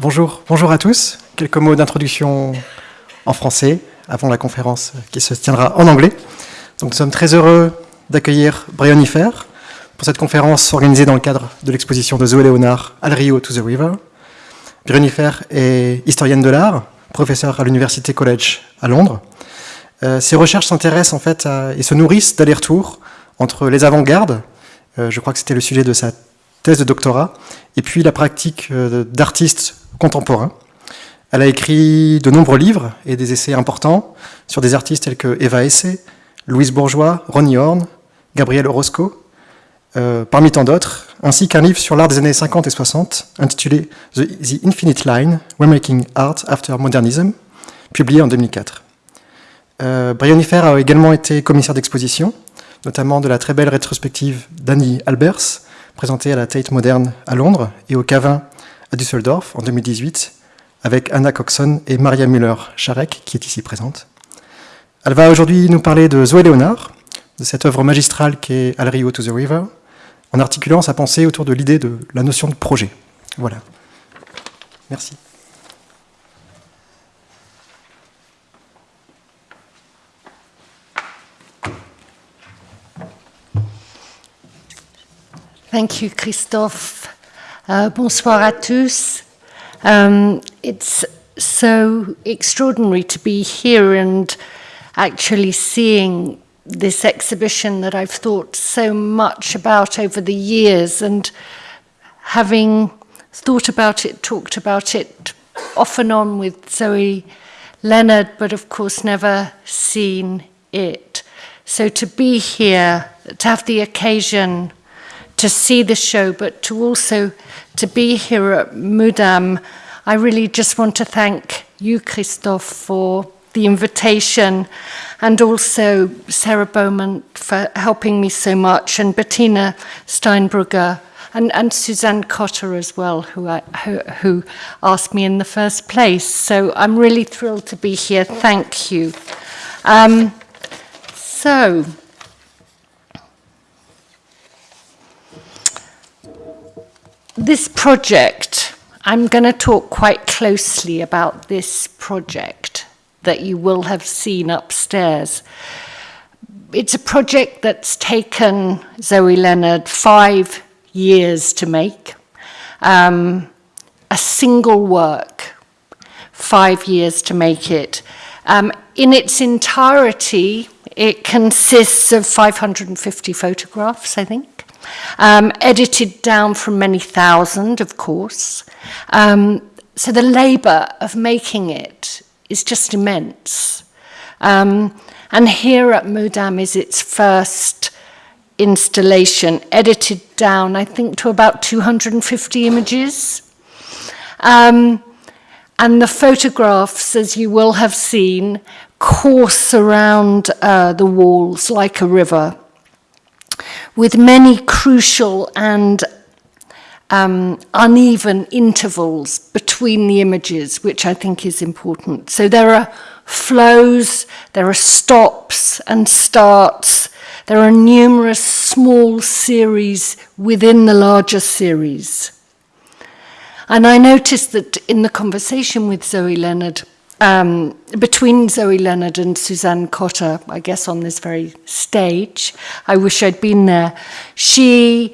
Bonjour, bonjour à tous. Quelques mots d'introduction en français avant la conférence qui se tiendra en anglais. Donc nous sommes très heureux d'accueillir Brionifer pour cette conférence organisée dans le cadre de l'exposition de Zoé Léonard Al Rio to the River. Brionifer est historienne de l'art, professeur à l'Université College à Londres. Euh, ses recherches s'intéressent en fait et se nourrissent d'aller-retour entre les avant-gardes, euh, je crois que c'était le sujet de sa thèse de doctorat, et puis la pratique euh, d'artistes contemporains. Elle a écrit de nombreux livres et des essais importants sur des artistes tels que Eva Essay, Louise Bourgeois, Ronnie Horn, Gabriel Orozco, euh, parmi tant d'autres, ainsi qu'un livre sur l'art des années 50 et 60 intitulé The, Infinite Line, Remaking Art After Modernism, publié en 2004. Euh, Brionifer a également été commissaire d'exposition, notamment de la très belle rétrospective d'Annie Albers, présentée à la Tate Moderne à Londres et au Cavin à Düsseldorf en 2018, avec Anna Coxon et Maria Müller-Charek, qui est ici présente. Elle va aujourd'hui nous parler de Zoé Léonard, de cette œuvre magistrale qui est Al Rio to the River, en articulant sa pensée autour de l'idée de la notion de projet. Voilà. Merci. Thank you, Christophe. Uh, bonsoir à tous. Um, it's so extraordinary to be here and actually seeing this exhibition that I've thought so much about over the years and having thought about it, talked about it off and on with Zoe Leonard, but of course never seen it. So to be here, to have the occasion to see the show, but to also to be here at Mudam. I really just want to thank you, Christophe, for the invitation and also Sarah Bowman for helping me so much and Bettina Steinbrugger and, and Suzanne Cotter as well, who, I, who, who asked me in the first place. So I'm really thrilled to be here. Thank you. Um, so... this project, I'm going to talk quite closely about this project that you will have seen upstairs. It's a project that's taken Zoe Leonard five years to make. Um, a single work, five years to make it. Um, in its entirety, it consists of 550 photographs, I think, um, edited down from many thousand, of course. Um, so the labour of making it is just immense. Um, and here at Mudam is its first installation, edited down, I think, to about 250 images. Um, and the photographs, as you will have seen, course around uh, the walls like a river, with many crucial and um, uneven intervals between the images, which I think is important. So there are flows, there are stops and starts, there are numerous small series within the larger series. And I noticed that in the conversation with Zoe Leonard, um, between Zoe Leonard and Suzanne Cotter, I guess on this very stage, I wish I'd been there, she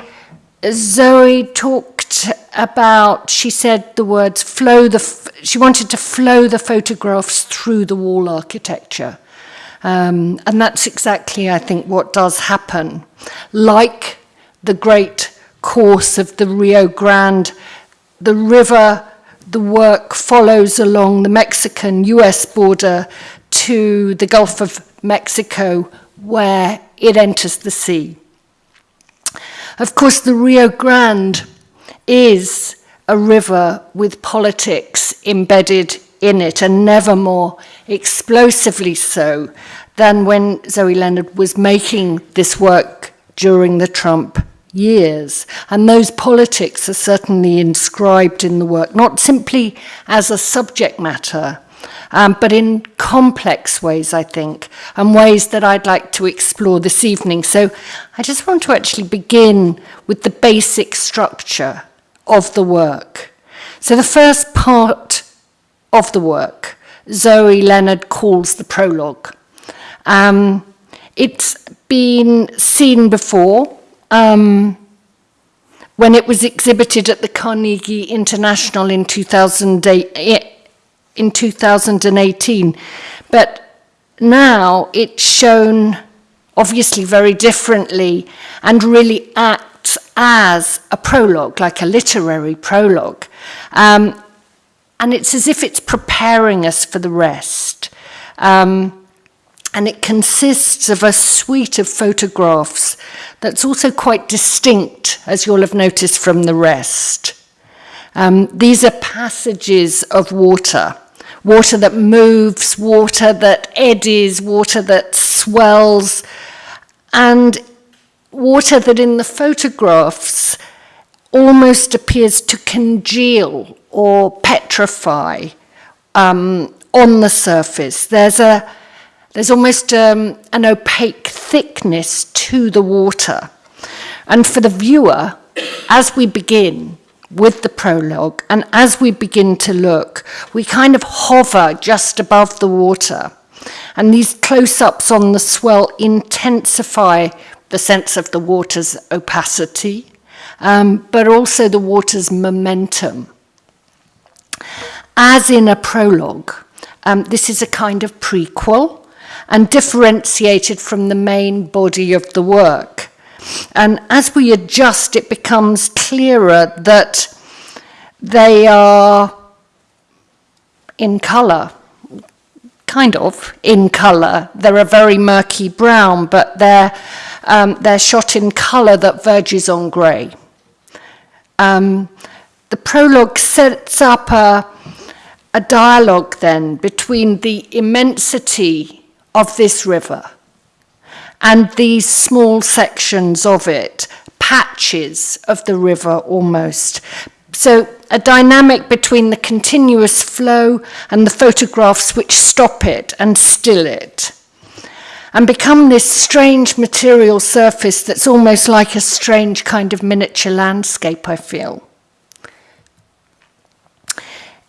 Zoe talked about, she said the words flow the, she wanted to flow the photographs through the wall architecture. Um, and that's exactly, I think, what does happen. Like the great course of the Rio Grande, the river, the work follows along the Mexican-US border to the Gulf of Mexico where it enters the sea. Of course, the Rio Grande is a river with politics embedded in it and never more explosively so than when Zoe Leonard was making this work during the Trump years. And those politics are certainly inscribed in the work, not simply as a subject matter, um, but in complex ways, I think, and ways that I'd like to explore this evening. So I just want to actually begin with the basic structure of the work. So the first part of the work, Zoe Leonard calls the prologue. Um, it's been seen before um, when it was exhibited at the Carnegie International in 2008, in 2018. But now it's shown obviously very differently and really acts as a prologue, like a literary prologue. Um, and it's as if it's preparing us for the rest. Um, and it consists of a suite of photographs that's also quite distinct, as you'll have noticed from the rest. Um, these are passages of water water that moves, water that eddies, water that swells, and water that in the photographs almost appears to congeal or petrify um, on the surface. There's a there's almost um, an opaque thickness to the water. And for the viewer, as we begin, with the prologue. And as we begin to look, we kind of hover just above the water. And these close ups on the swell intensify the sense of the water's opacity, um, but also the water's momentum. As in a prologue, um, this is a kind of prequel and differentiated from the main body of the work. And as we adjust, it becomes clearer that they are in colour, kind of in colour. They're a very murky brown, but they're, um, they're shot in colour that verges on grey. Um, the prologue sets up a, a dialogue then between the immensity of this river and these small sections of it, patches of the river almost. So a dynamic between the continuous flow and the photographs which stop it and still it and become this strange material surface that's almost like a strange kind of miniature landscape, I feel.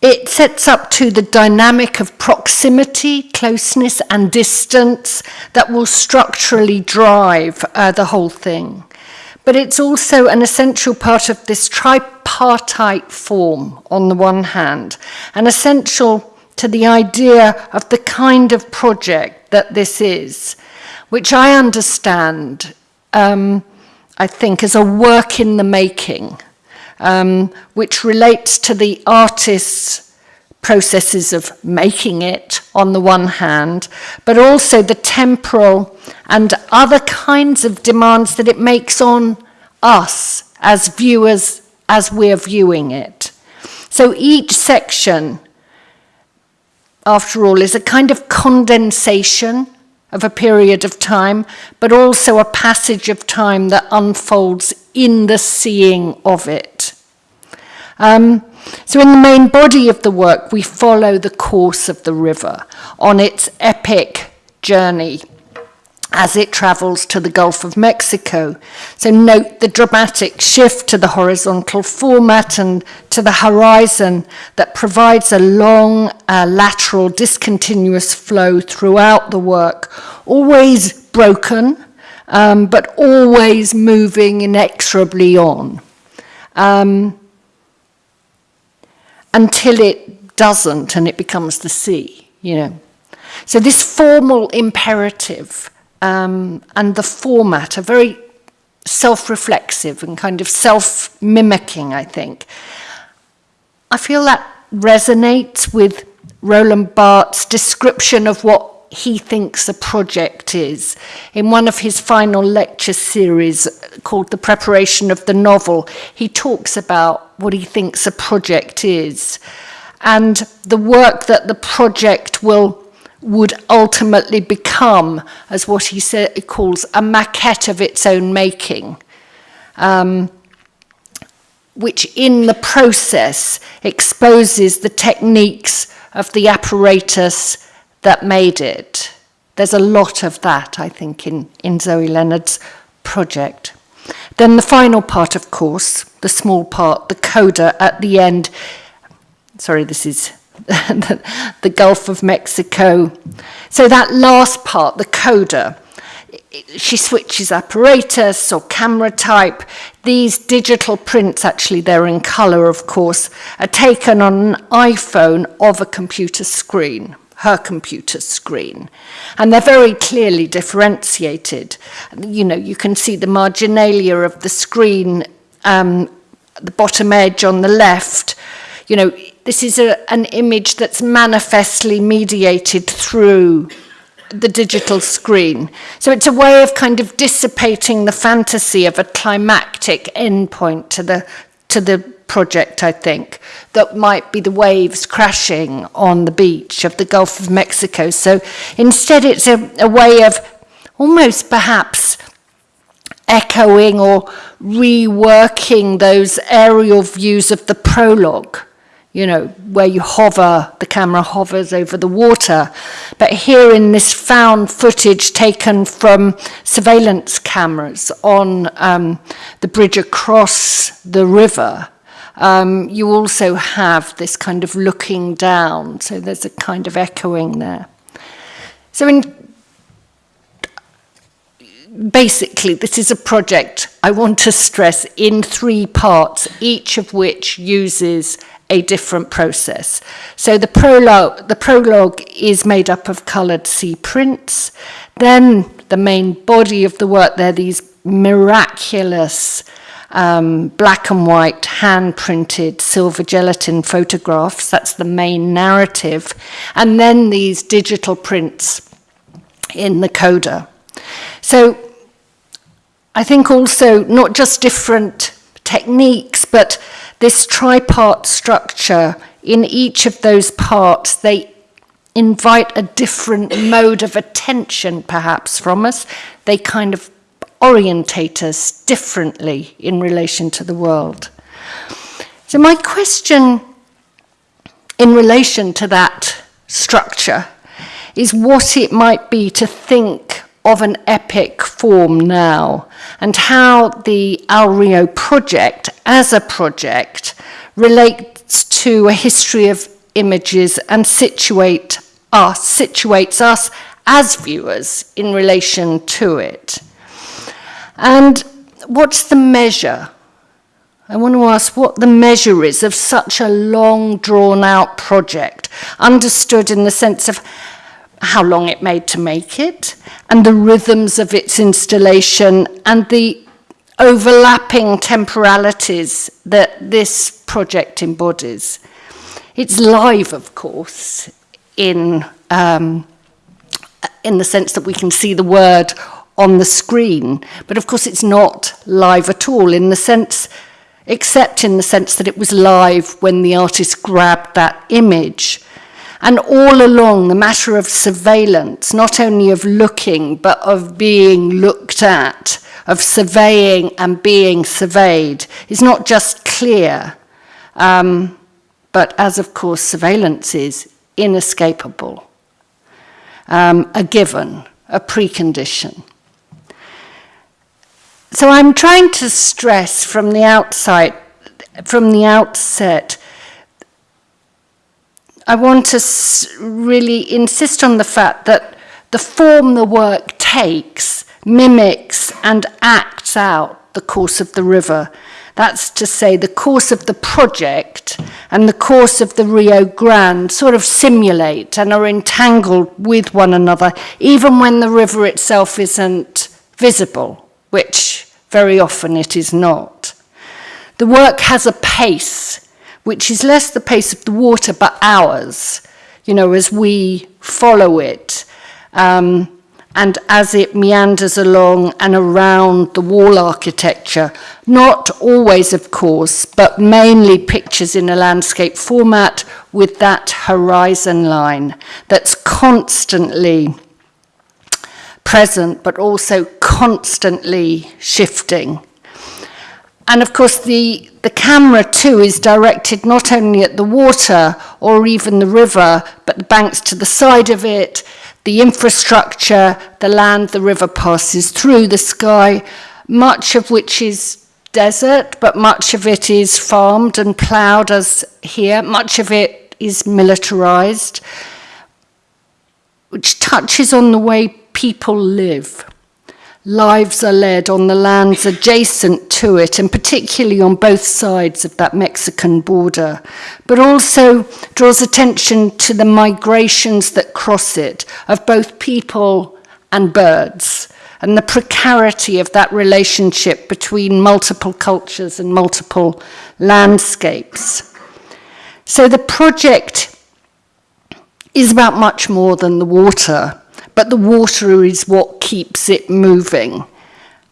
It sets up to the dynamic of proximity, closeness, and distance that will structurally drive uh, the whole thing. But it's also an essential part of this tripartite form, on the one hand, and essential to the idea of the kind of project that this is, which I understand, um, I think, as a work in the making um, which relates to the artist's processes of making it on the one hand, but also the temporal and other kinds of demands that it makes on us as viewers as we're viewing it. So each section, after all, is a kind of condensation of a period of time, but also a passage of time that unfolds in the seeing of it. Um, so in the main body of the work, we follow the course of the river on its epic journey as it travels to the Gulf of Mexico. So note the dramatic shift to the horizontal format and to the horizon that provides a long, uh, lateral, discontinuous flow throughout the work, always broken, um, but always moving inexorably on. Um, until it doesn't and it becomes the sea, you know. So this formal imperative um, and the format are very self-reflexive and kind of self-mimicking, I think. I feel that resonates with Roland Barthes' description of what he thinks a project is. In one of his final lecture series called The Preparation of the Novel, he talks about what he thinks a project is and the work that the project will would ultimately become as what he, calls a maquette of its own making, um, which in the process exposes the techniques of the apparatus that made it. There's a lot of that, I think, in, in Zoe Leonard's project. Then the final part, of course, the small part, the coda at the end. Sorry, this is the Gulf of Mexico. So that last part, the coda, she switches apparatus or camera type. These digital prints, actually, they're in color, of course, are taken on an iPhone of a computer screen her computer screen. And they're very clearly differentiated. You know, you can see the marginalia of the screen, um, the bottom edge on the left. You know, this is a, an image that's manifestly mediated through the digital screen. So it's a way of kind of dissipating the fantasy of a climactic endpoint to the to the project, I think, that might be the waves crashing on the beach of the Gulf of Mexico. So instead, it's a, a way of almost perhaps echoing or reworking those aerial views of the prologue you know, where you hover, the camera hovers over the water. But here in this found footage taken from surveillance cameras on um, the bridge across the river, um, you also have this kind of looking down. So there's a kind of echoing there. So in basically, this is a project I want to stress in three parts, each of which uses a different process. So the prologue, the prologue is made up of coloured sea prints. Then the main body of the work, there these miraculous um, black and white hand printed silver gelatin photographs. That's the main narrative. And then these digital prints in the coda. So I think also not just different techniques, but this tripart structure, in each of those parts, they invite a different mode of attention, perhaps, from us. They kind of orientate us differently in relation to the world. So, my question in relation to that structure is what it might be to think of an epic form now and how the Al Rio project as a project relates to a history of images and situate us, situates us as viewers in relation to it. And what's the measure? I want to ask what the measure is of such a long drawn out project, understood in the sense of how long it made to make it, and the rhythms of its installation, and the overlapping temporalities that this project embodies. It's live, of course, in, um, in the sense that we can see the word on the screen, but of course it's not live at all in the sense, except in the sense that it was live when the artist grabbed that image. And all along, the matter of surveillance, not only of looking, but of being looked at, of surveying and being surveyed, is not just clear, um, but as of course surveillance is inescapable, um, a given, a precondition. So I'm trying to stress from the outside, from the outset, I want to really insist on the fact that the form the work takes mimics and acts out the course of the river. That's to say, the course of the project and the course of the Rio Grande sort of simulate and are entangled with one another, even when the river itself isn't visible, which very often it is not. The work has a pace which is less the pace of the water, but ours, you know, as we follow it. Um, and as it meanders along and around the wall architecture, not always, of course, but mainly pictures in a landscape format with that horizon line that's constantly present but also constantly shifting. And of course, the, the camera too is directed not only at the water or even the river, but the banks to the side of it, the infrastructure, the land the river passes through, the sky, much of which is desert, but much of it is farmed and ploughed as here, much of it is militarized, which touches on the way people live. Lives are led on the lands adjacent to it, and particularly on both sides of that Mexican border, but also draws attention to the migrations that cross it of both people and birds, and the precarity of that relationship between multiple cultures and multiple landscapes. So the project is about much more than the water but the water is what keeps it moving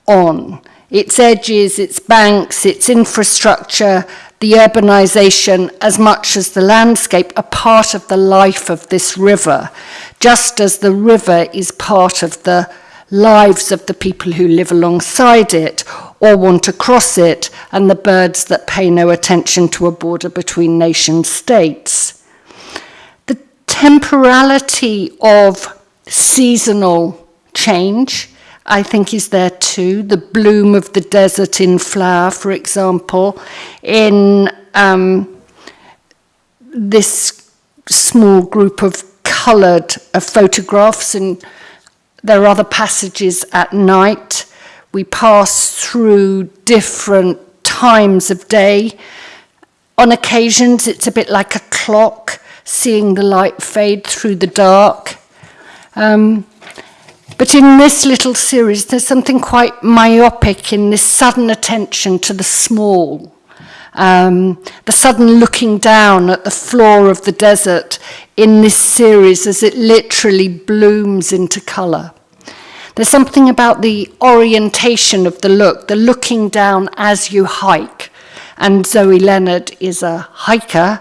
on. Its edges, its banks, its infrastructure, the urbanization, as much as the landscape, are part of the life of this river, just as the river is part of the lives of the people who live alongside it or want to cross it, and the birds that pay no attention to a border between nation states. The temporality of seasonal change, I think, is there too. The bloom of the desert in flower, for example, in um, this small group of coloured uh, photographs and there are other passages at night. We pass through different times of day. On occasions, it's a bit like a clock, seeing the light fade through the dark. Um, but in this little series, there's something quite myopic in this sudden attention to the small, um, the sudden looking down at the floor of the desert in this series as it literally blooms into colour. There's something about the orientation of the look, the looking down as you hike. And Zoe Leonard is a hiker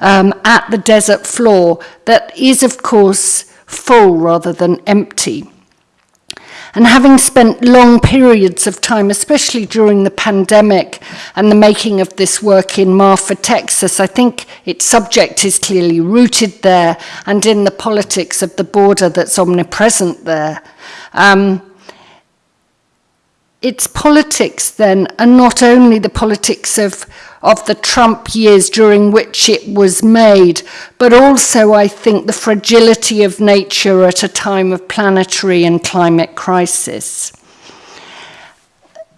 um, at the desert floor that is, of course, full rather than empty. And having spent long periods of time, especially during the pandemic and the making of this work in Marfa, Texas, I think its subject is clearly rooted there and in the politics of the border that's omnipresent there. Um, its politics then are not only the politics of of the Trump years during which it was made, but also I think the fragility of nature at a time of planetary and climate crisis.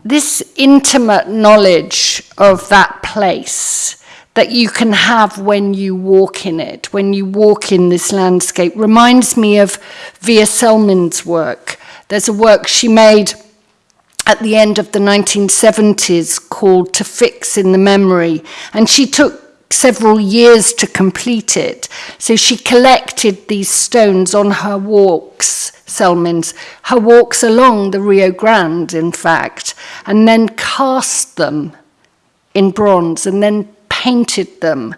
This intimate knowledge of that place that you can have when you walk in it, when you walk in this landscape, reminds me of Via Selman's work. There's a work she made at the end of the 1970s called To Fix in the Memory. And she took several years to complete it. So she collected these stones on her walks, Selmins, her walks along the Rio Grande, in fact, and then cast them in bronze and then painted them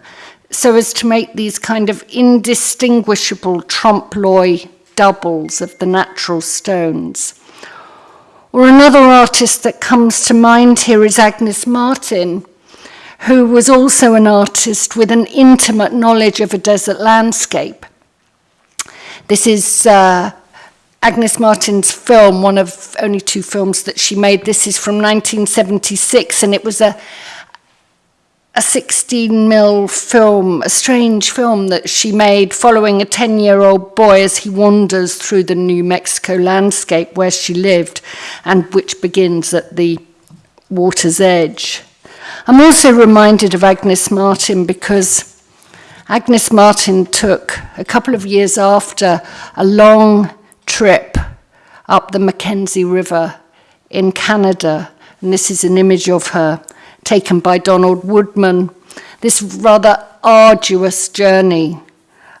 so as to make these kind of indistinguishable trompe l'oeil doubles of the natural stones. Or another artist that comes to mind here is Agnes Martin, who was also an artist with an intimate knowledge of a desert landscape. This is uh, Agnes Martin's film, one of only two films that she made. This is from 1976, and it was a a 16 mil film, a strange film that she made following a 10 year old boy as he wanders through the New Mexico landscape where she lived and which begins at the water's edge. I'm also reminded of Agnes Martin because Agnes Martin took a couple of years after a long trip up the Mackenzie River in Canada, and this is an image of her taken by Donald Woodman, this rather arduous journey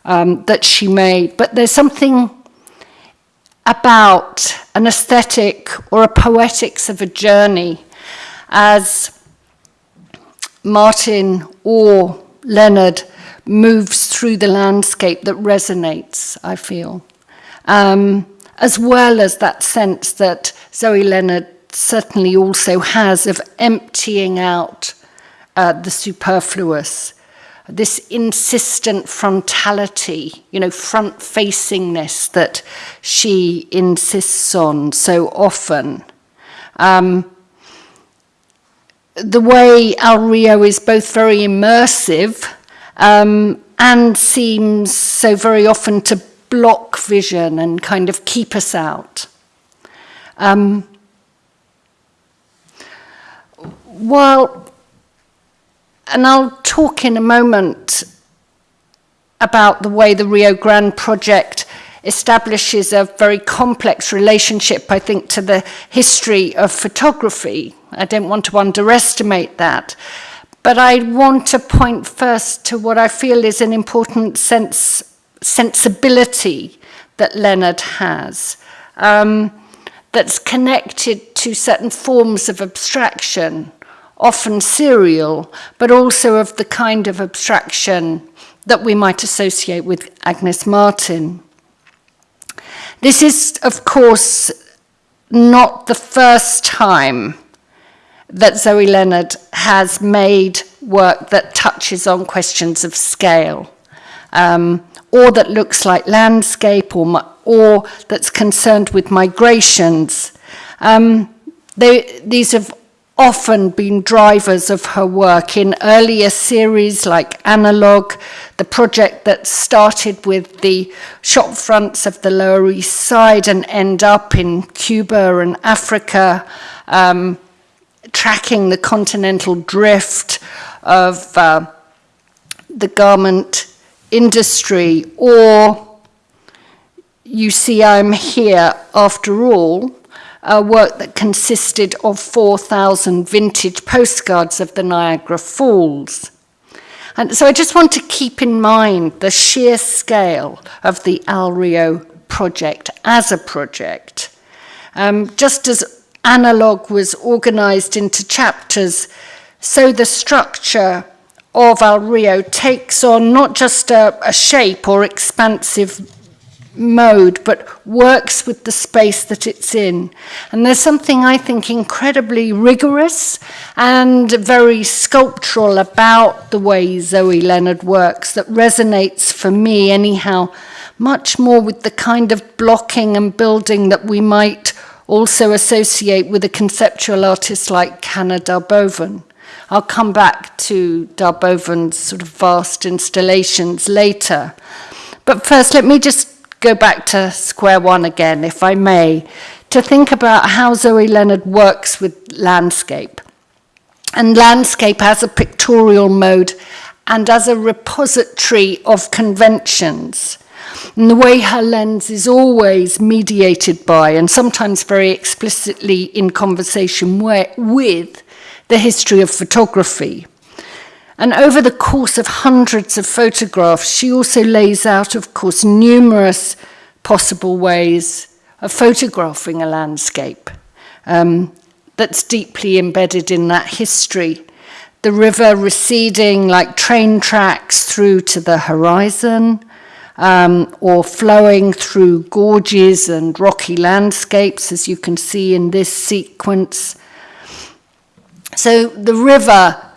um, that she made. But there's something about an aesthetic or a poetics of a journey as Martin or Leonard moves through the landscape that resonates, I feel. Um, as well as that sense that Zoe Leonard certainly also has of emptying out uh, the superfluous, this insistent frontality, you know, front facingness that she insists on so often. Um, the way Al Rio is both very immersive um, and seems so very often to block vision and kind of keep us out. Um, while, and I'll talk in a moment about the way the Rio Grande project establishes a very complex relationship, I think, to the history of photography. I don't want to underestimate that. But I want to point first to what I feel is an important sense, sensibility that Leonard has um, that's connected to certain forms of abstraction often serial, but also of the kind of abstraction that we might associate with Agnes Martin. This is, of course, not the first time that Zoe Leonard has made work that touches on questions of scale, um, or that looks like landscape, or, or that's concerned with migrations. Um, they, these have often been drivers of her work in earlier series like Analog, the project that started with the shop fronts of the Lower East Side and end up in Cuba and Africa, um, tracking the continental drift of uh, the garment industry, or you see I'm here after all, a work that consisted of 4,000 vintage postcards of the Niagara Falls. And so I just want to keep in mind the sheer scale of the Alrio project as a project. Um, just as Analog was organized into chapters, so the structure of Alrio takes on not just a, a shape or expansive mode, but works with the space that it's in. And there's something I think incredibly rigorous and very sculptural about the way Zoe Leonard works that resonates for me, anyhow, much more with the kind of blocking and building that we might also associate with a conceptual artist like Hannah Darboven. I'll come back to Darboven's sort of vast installations later. But first, let me just go back to square one again, if I may, to think about how Zoe Leonard works with landscape. And landscape as a pictorial mode and as a repository of conventions. And the way her lens is always mediated by, and sometimes very explicitly in conversation with, the history of photography. And over the course of hundreds of photographs, she also lays out, of course, numerous possible ways of photographing a landscape um, that's deeply embedded in that history. The river receding like train tracks through to the horizon, um, or flowing through gorges and rocky landscapes, as you can see in this sequence. So the river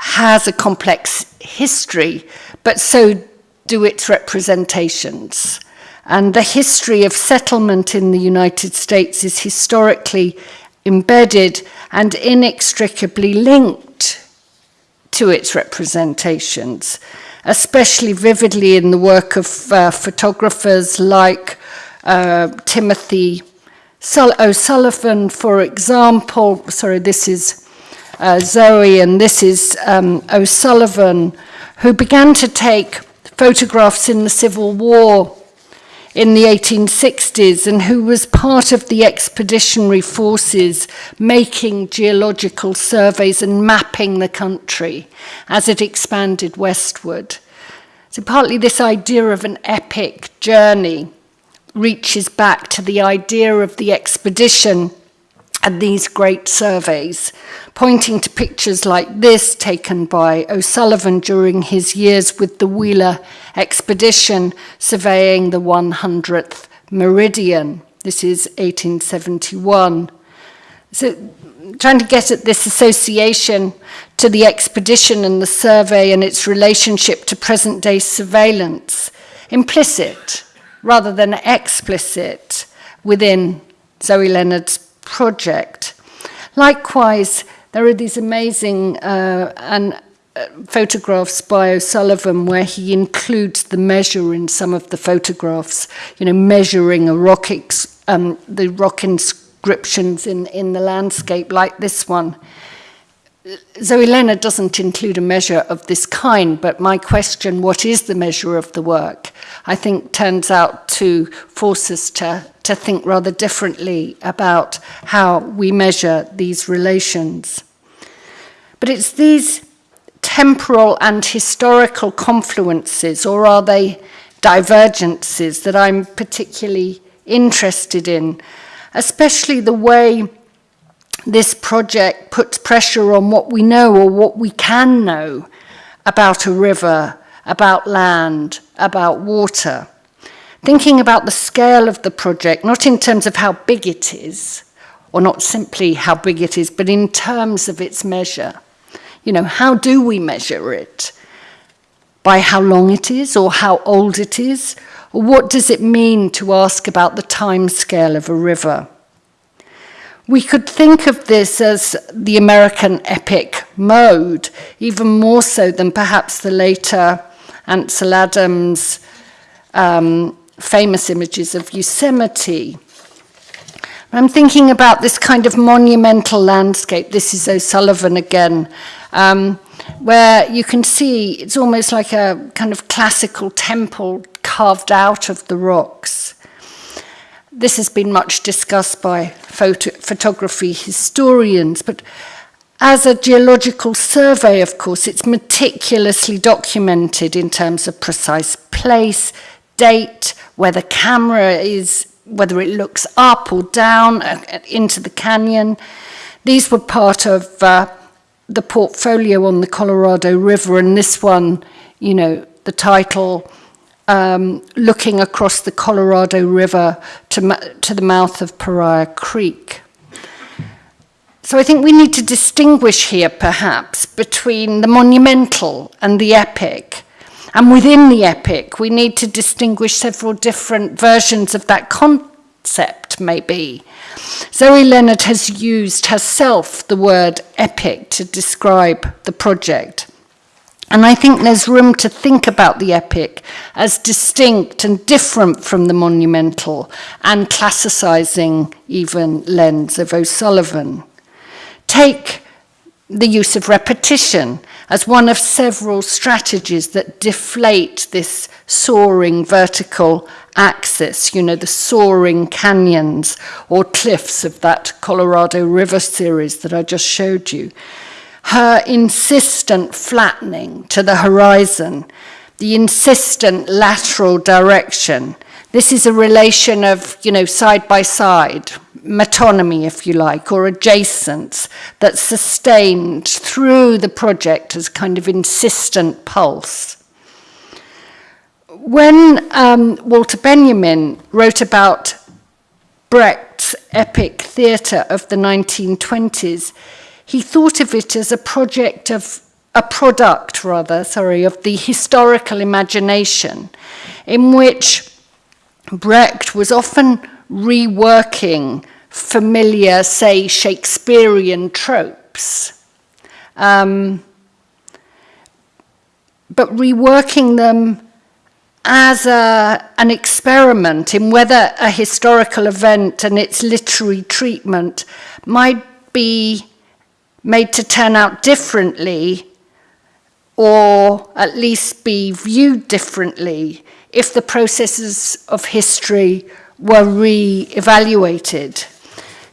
has a complex history, but so do its representations. And the history of settlement in the United States is historically embedded and inextricably linked to its representations, especially vividly in the work of uh, photographers like uh, Timothy O'Sullivan, for example. Sorry, this is uh, Zoe, and this is um, O'Sullivan, who began to take photographs in the Civil War in the 1860s and who was part of the expeditionary forces making geological surveys and mapping the country as it expanded westward. So partly this idea of an epic journey reaches back to the idea of the expedition and these great surveys, pointing to pictures like this taken by O'Sullivan during his years with the Wheeler expedition surveying the 100th meridian. This is 1871. So trying to get at this association to the expedition and the survey and its relationship to present-day surveillance, implicit rather than explicit within Zoe Leonard's project. Likewise, there are these amazing uh, and uh, photographs by O'Sullivan where he includes the measure in some of the photographs, you know, measuring a rock um, the rock inscriptions in, in the landscape like this one. Zoe Leonard doesn't include a measure of this kind, but my question, what is the measure of the work, I think turns out to force us to, to think rather differently about how we measure these relations. But it's these temporal and historical confluences, or are they divergences, that I'm particularly interested in, especially the way this project puts pressure on what we know or what we can know about a river, about land, about water. Thinking about the scale of the project, not in terms of how big it is, or not simply how big it is, but in terms of its measure. You know, how do we measure it? By how long it is, or how old it is? Or what does it mean to ask about the time scale of a river? We could think of this as the American epic mode, even more so than perhaps the later Ansel Adams um, famous images of Yosemite. I'm thinking about this kind of monumental landscape. This is O'Sullivan again, um, where you can see it's almost like a kind of classical temple carved out of the rocks. This has been much discussed by photo photography historians, but as a geological survey, of course, it's meticulously documented in terms of precise place, date, where the camera is, whether it looks up or down uh, into the canyon. These were part of uh, the portfolio on the Colorado River, and this one, you know, the title um, looking across the Colorado River to, to the mouth of Paria Creek. So I think we need to distinguish here, perhaps, between the monumental and the epic. And within the epic, we need to distinguish several different versions of that concept, maybe. Zoe Leonard has used herself the word epic to describe the project. And I think there's room to think about the epic as distinct and different from the monumental and classicizing even lens of O'Sullivan. Take the use of repetition as one of several strategies that deflate this soaring vertical axis, you know, the soaring canyons or cliffs of that Colorado River series that I just showed you her insistent flattening to the horizon, the insistent lateral direction. This is a relation of, you know, side by side, metonymy, if you like, or adjacence that's sustained through the project as kind of insistent pulse. When um, Walter Benjamin wrote about Brecht's epic theatre of the 1920s, he thought of it as a project of a product rather, sorry, of the historical imagination in which Brecht was often reworking familiar, say, Shakespearean tropes, um, but reworking them as a, an experiment in whether a historical event and its literary treatment might be made to turn out differently or at least be viewed differently if the processes of history were re-evaluated.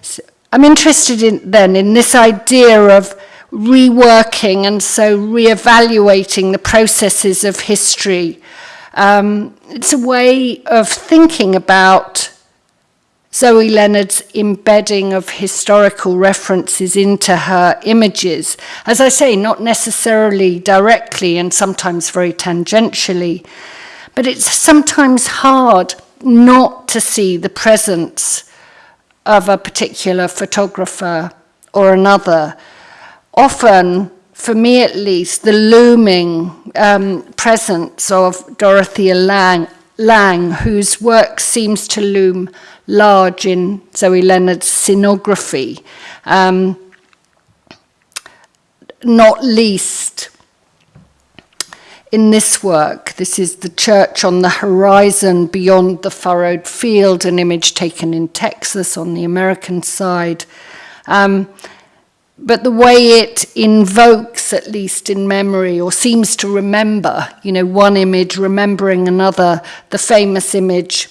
So I'm interested in, then in this idea of reworking and so re-evaluating the processes of history. Um, it's a way of thinking about Zoe Leonard's embedding of historical references into her images. As I say, not necessarily directly and sometimes very tangentially, but it's sometimes hard not to see the presence of a particular photographer or another. Often, for me at least, the looming um, presence of Dorothea Lange, Lange, whose work seems to loom large in Zoe Leonard's scenography. Um, not least in this work. This is the church on the horizon beyond the furrowed field, an image taken in Texas on the American side. Um, but the way it invokes, at least in memory, or seems to remember, you know, one image remembering another, the famous image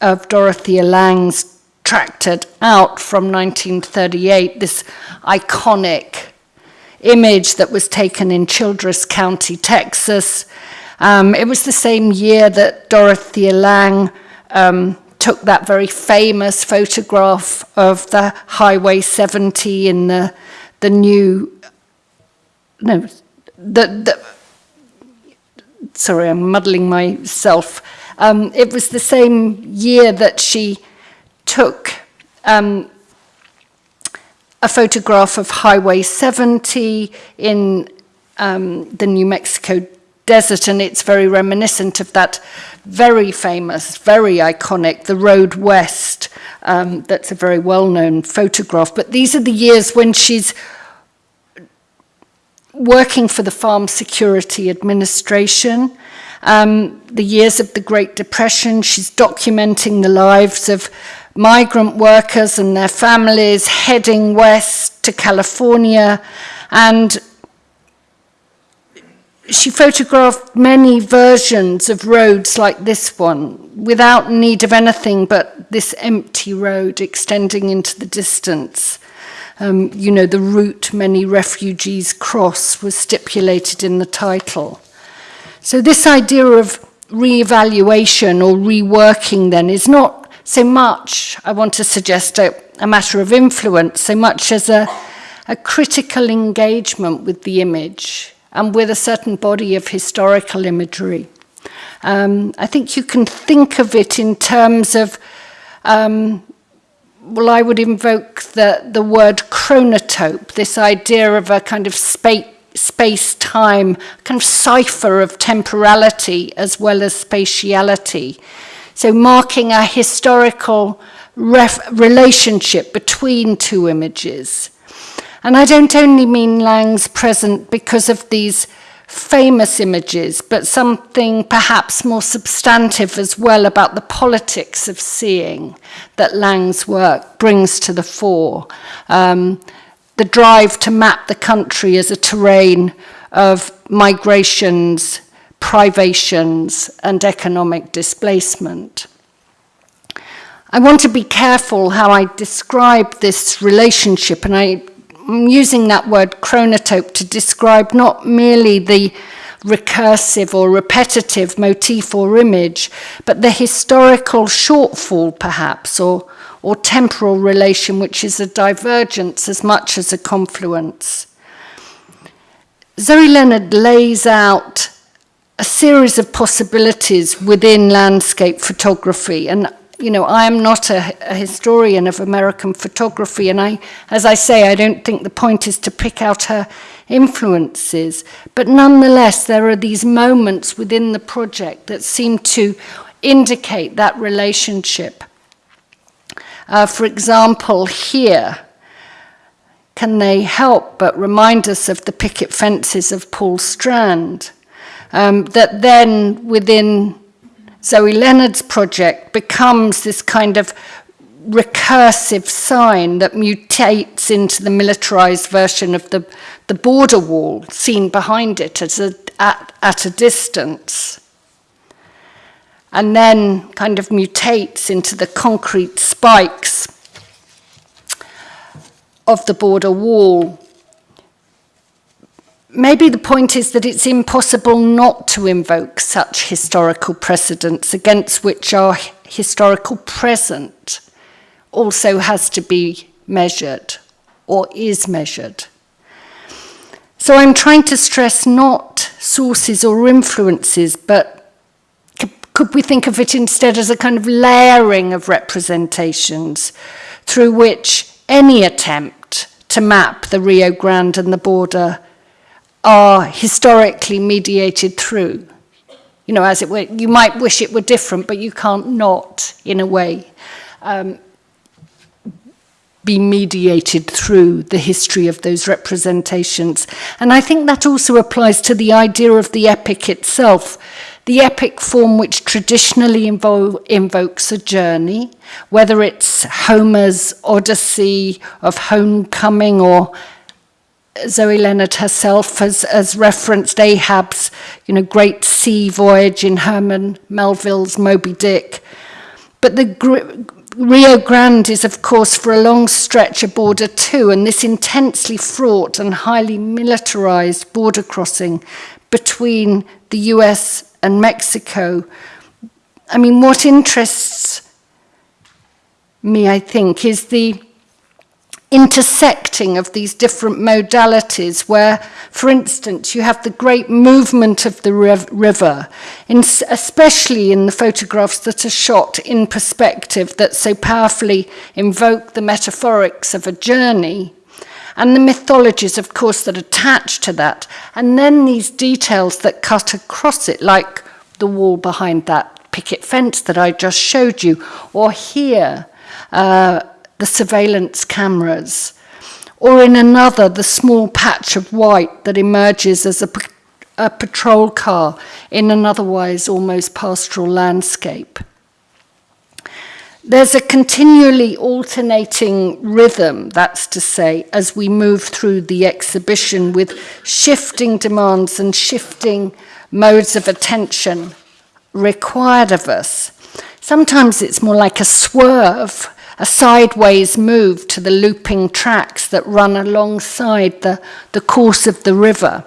of Dorothea Lange's Tractored Out from 1938, this iconic image that was taken in Childress County, Texas. Um, it was the same year that Dorothea Lange um, took that very famous photograph of the Highway 70 in the, the new, no, the, the sorry, I'm muddling myself. Um, it was the same year that she took um, a photograph of Highway 70 in um, the New Mexico desert, and it's very reminiscent of that very famous, very iconic, The Road West. Um, that's a very well-known photograph. But these are the years when she's working for the Farm Security Administration um, the years of the Great Depression. She's documenting the lives of migrant workers and their families heading west to California. And she photographed many versions of roads like this one without need of anything but this empty road extending into the distance. Um, you know, the route many refugees cross was stipulated in the title. So this idea of re-evaluation or reworking then is not so much, I want to suggest, a, a matter of influence, so much as a, a critical engagement with the image and with a certain body of historical imagery. Um, I think you can think of it in terms of, um, well, I would invoke the, the word chronotope, this idea of a kind of space space-time kind of cipher of temporality as well as spatiality. So marking a historical relationship between two images. And I don't only mean Lang's present because of these famous images, but something perhaps more substantive as well about the politics of seeing that Lang's work brings to the fore. Um, the drive to map the country as a terrain of migrations, privations and economic displacement. I want to be careful how I describe this relationship, and I, am using that word chronotope to describe not merely the recursive or repetitive motif or image, but the historical shortfall, perhaps, or, or temporal relation, which is a divergence as much as a confluence. Zoe Leonard lays out a series of possibilities within landscape photography. And, you know, I am not a, a, historian of American photography. And I, as I say, I don't think the point is to pick out her influences. But nonetheless, there are these moments within the project that seem to indicate that relationship. Uh, for example, here, can they help but remind us of the picket fences of Paul Strand? um, that then within Zoe Leonard's project becomes this kind of recursive sign that mutates into the militarized version of the, the border wall seen behind it as a, at, at a distance. and then kind of mutates into the concrete spikes of the border wall. Maybe the point is that it's impossible not to invoke such historical precedents against which our historical present also has to be measured or is measured. So I'm trying to stress not sources or influences, but Could we think of it instead as a kind of layering of representations through which any attempt to map the Rio Grande and the border are historically mediated through? You know, as it were, you might wish it were different, but you can't not, in a way, um, be mediated through the history of those representations. And I think that also applies to the idea of the epic itself. The epic form which traditionally invo invokes a journey, whether it's Homer's Odyssey of Homecoming or Zoe Leonard herself has, has referenced Ahab's you know, great sea voyage in Herman Melville's Moby Dick. But the Rio Grande is, of course, for a long stretch a border too, and this intensely fraught and highly militarized border crossing between the US and Mexico. I mean, what interests me, I think, is the intersecting of these different modalities where, for instance, you have the great movement of the river, in, especially in the photographs that are shot in perspective that so powerfully invoke the metaphorics of a journey, and the mythologies, of course, that attach to that, and then these details that cut across it, like the wall behind that picket fence that I just showed you, or here, uh, the surveillance cameras, or in another, the small patch of white that emerges as a, a patrol car in an otherwise almost pastoral landscape. There's a continually alternating rhythm, that's to say, as we move through the exhibition with shifting demands and shifting modes of attention required of us. Sometimes it's more like a swerve, a sideways move to the looping tracks that run alongside the, the course of the river.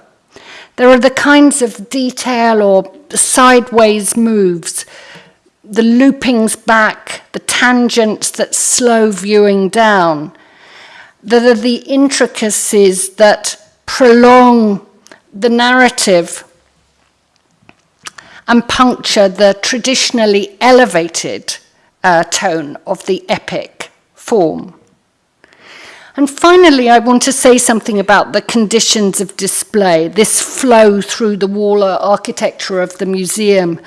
There are the kinds of detail or sideways moves the loopings back, the tangents that slow viewing down, that are the intricacies that prolong the narrative and puncture the traditionally elevated uh, tone of the epic form. And finally, I want to say something about the conditions of display, this flow through the wall architecture of the museum,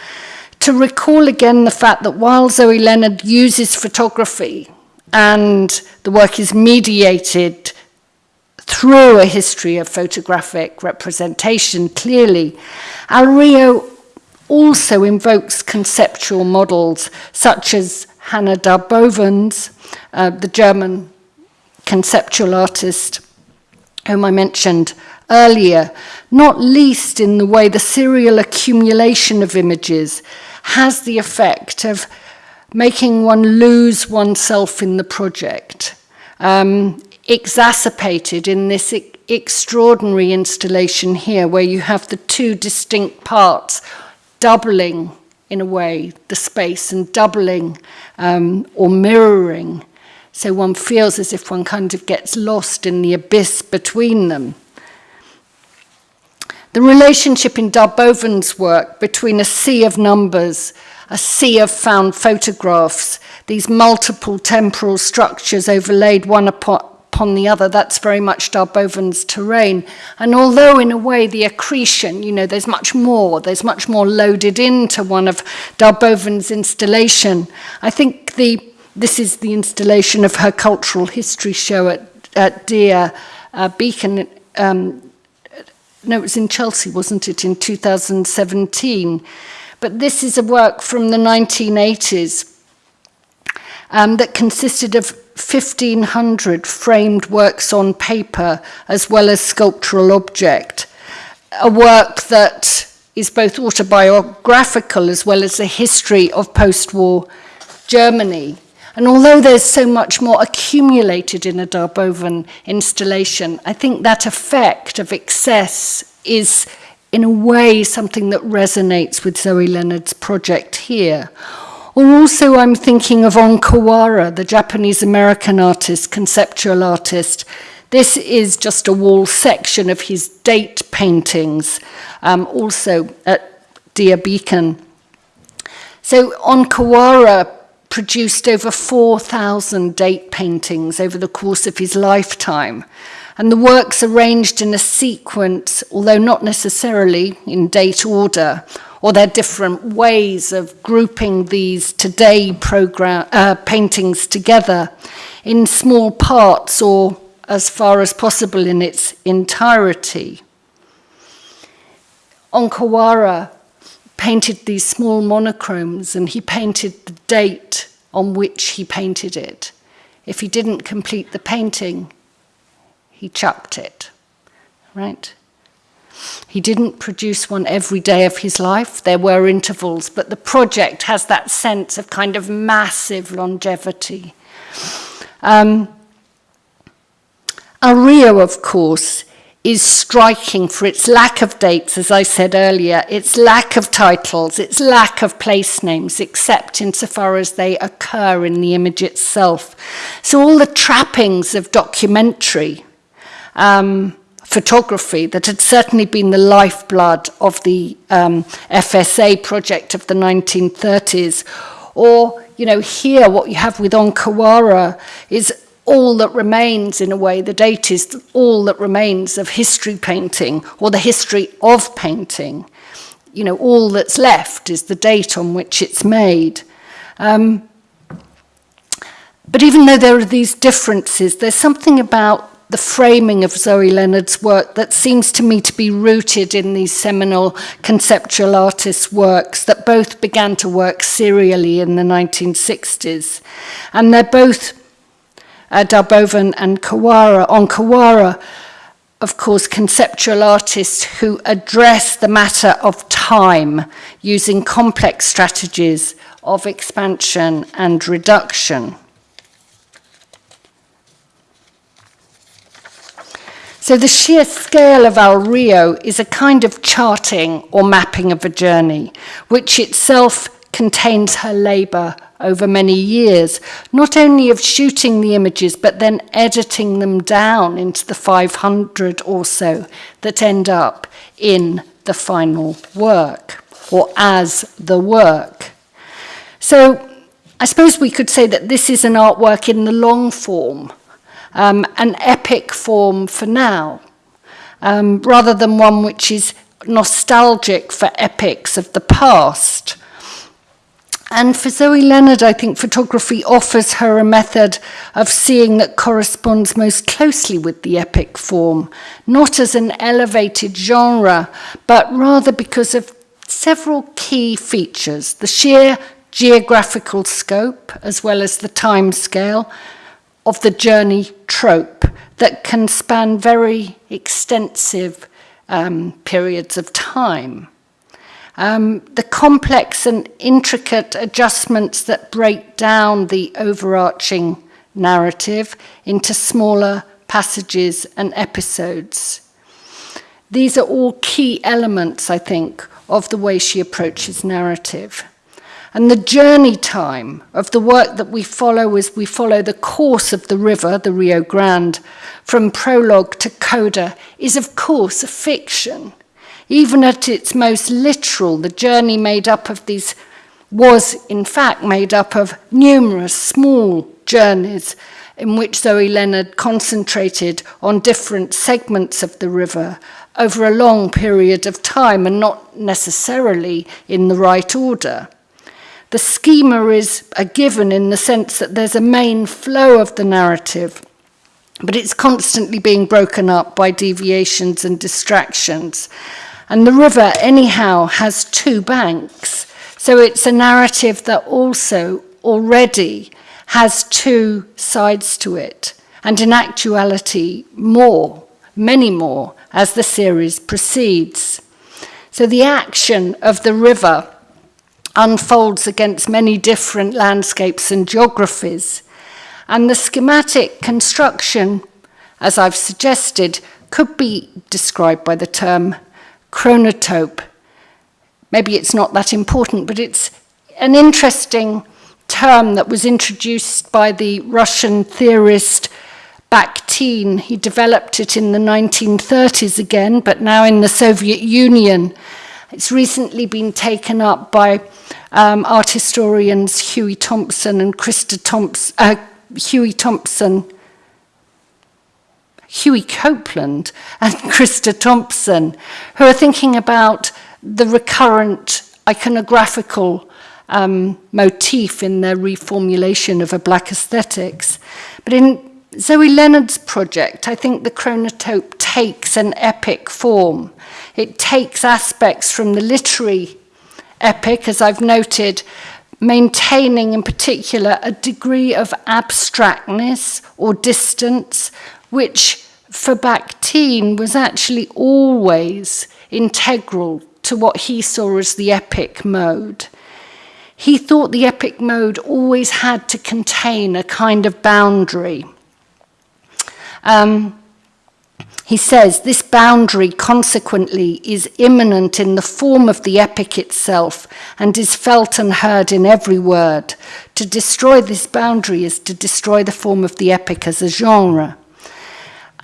to recall again the fact that while Zoe Leonard uses photography and the work is mediated through a history of photographic representation, clearly, Alrio also invokes conceptual models such as Hannah Darbovens, uh, the German conceptual artist whom I mentioned earlier, not least in the way the serial accumulation of images has the effect of making one lose oneself in the project, um, exacerbated in this e extraordinary installation here, where you have the two distinct parts doubling, in a way, the space and doubling um, or mirroring. So one feels as if one kind of gets lost in the abyss between them. The relationship in Darboven's work between a sea of numbers, a sea of found photographs, these multiple temporal structures overlaid one upon, upon the other. That's very much Darboven's terrain. And although in a way the accretion, you know, there's much more, there's much more loaded into one of Darboven's installation. I think the this is the installation of her cultural history show at, at Deer uh, Beacon um, no, it was in Chelsea, wasn't it, in 2017. But this is a work from the 1980s um, that consisted of 1,500 framed works on paper as well as sculptural object. A work that is both autobiographical as well as a history of post-war Germany. And although there's so much more accumulated in a Darboven installation, I think that effect of excess is in a way something that resonates with Zoe Leonard's project here. Or also I'm thinking of On Kawara, the Japanese-American artist, conceptual artist. This is just a wall section of his date paintings, um, also at Dia Beacon. So On Kawara produced over 4,000 date paintings over the course of his lifetime. And the works arranged in a sequence, although not necessarily in date order, or their different ways of grouping these today program, uh, paintings together in small parts or as far as possible in its entirety. On Kawara painted these small monochromes and he painted the date on which he painted it. If he didn't complete the painting, he chucked it, right? He didn't produce one every day of his life. There were intervals, but the project has that sense of kind of massive longevity. Um, Rio, of course, is striking for its lack of dates, as I said earlier, its lack of titles, its lack of place names, except insofar as they occur in the image itself. So all the trappings of documentary um, photography that had certainly been the lifeblood of the um, FSA project of the 1930s, or, you know, here what you have with On Kawara is all that remains in a way, the date is all that remains of history painting or the history of painting. You know, all that's left is the date on which it's made. Um, but even though there are these differences, there's something about the framing of Zoe Leonard's work that seems to me to be rooted in these seminal conceptual artists' works that both began to work serially in the 1960s. And they're both uh, Darbovan and Kawara. On Kawara, of course, conceptual artists who address the matter of time using complex strategies of expansion and reduction. So the sheer scale of El Rio is a kind of charting or mapping of a journey, which itself contains her labour over many years, not only of shooting the images, but then editing them down into the 500 or so that end up in the final work or as the work. So I suppose we could say that this is an artwork in the long form, um, an epic form for now, um, rather than one which is nostalgic for epics of the past. And for Zoe Leonard, I think photography offers her a method of seeing that corresponds most closely with the epic form, not as an elevated genre, but rather because of several key features, the sheer geographical scope, as well as the time scale of the journey trope that can span very extensive um, periods of time. Um, the complex and intricate adjustments that break down the overarching narrative into smaller passages and episodes. These are all key elements, I think, of the way she approaches narrative. And the journey time of the work that we follow as we follow the course of the river, the Rio Grande, from prologue to coda, is of course a fiction. Even at its most literal, the journey made up of these was in fact made up of numerous small journeys in which Zoe Leonard concentrated on different segments of the river over a long period of time and not necessarily in the right order. The schema is a given in the sense that there's a main flow of the narrative, but it's constantly being broken up by deviations and distractions. And the river, anyhow, has two banks. So it's a narrative that also already has two sides to it, and in actuality, more, many more, as the series proceeds. So the action of the river unfolds against many different landscapes and geographies. And the schematic construction, as I've suggested, could be described by the term chronotope. Maybe it's not that important, but it's an interesting term that was introduced by the Russian theorist Bakhtin. He developed it in the 1930s again, but now in the Soviet Union. It's recently been taken up by um, art historians Huey Thompson and Krista Thompson, uh, Huey Thompson Huey Copeland and Krista Thompson, who are thinking about the recurrent iconographical um, motif in their reformulation of a black aesthetics. But in Zoe Leonard's project, I think the chronotope takes an epic form. It takes aspects from the literary epic, as I've noted, maintaining in particular a degree of abstractness or distance, which for Bakhtin was actually always integral to what he saw as the epic mode. He thought the epic mode always had to contain a kind of boundary. Um, he says this boundary consequently is immanent in the form of the epic itself and is felt and heard in every word. To destroy this boundary is to destroy the form of the epic as a genre.